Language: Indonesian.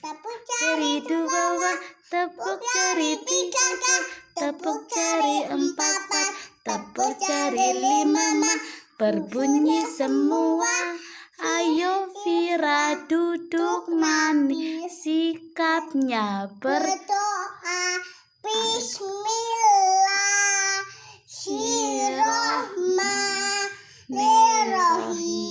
tepuk jari dua bawah, tepuk jari tiga tiga, tepuk jari empat empat, tepuk jari lima lima, berbunyi semua. Ayo Vira duduk manis, sikapnya berdoa. Bismillahirrahmanirrahim.